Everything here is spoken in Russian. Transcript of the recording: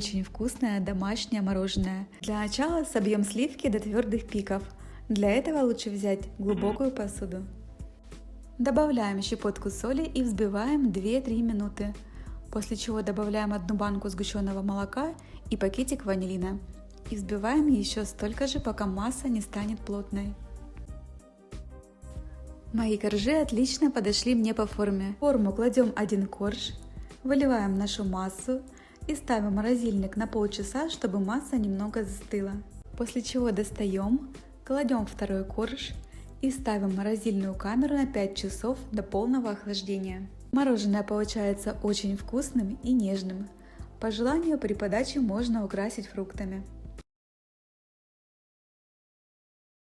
Очень вкусное домашнее мороженое. Для начала собьем сливки до твердых пиков. Для этого лучше взять глубокую посуду. Добавляем щепотку соли и взбиваем 2-3 минуты. После чего добавляем одну банку сгущенного молока и пакетик ванилина. И взбиваем еще столько же, пока масса не станет плотной. Мои коржи отлично подошли мне по форме. В форму кладем один корж, выливаем нашу массу и ставим морозильник на полчаса, чтобы масса немного застыла. После чего достаем, кладем второй корж и ставим морозильную камеру на 5 часов до полного охлаждения. Мороженое получается очень вкусным и нежным. По желанию при подаче можно украсить фруктами.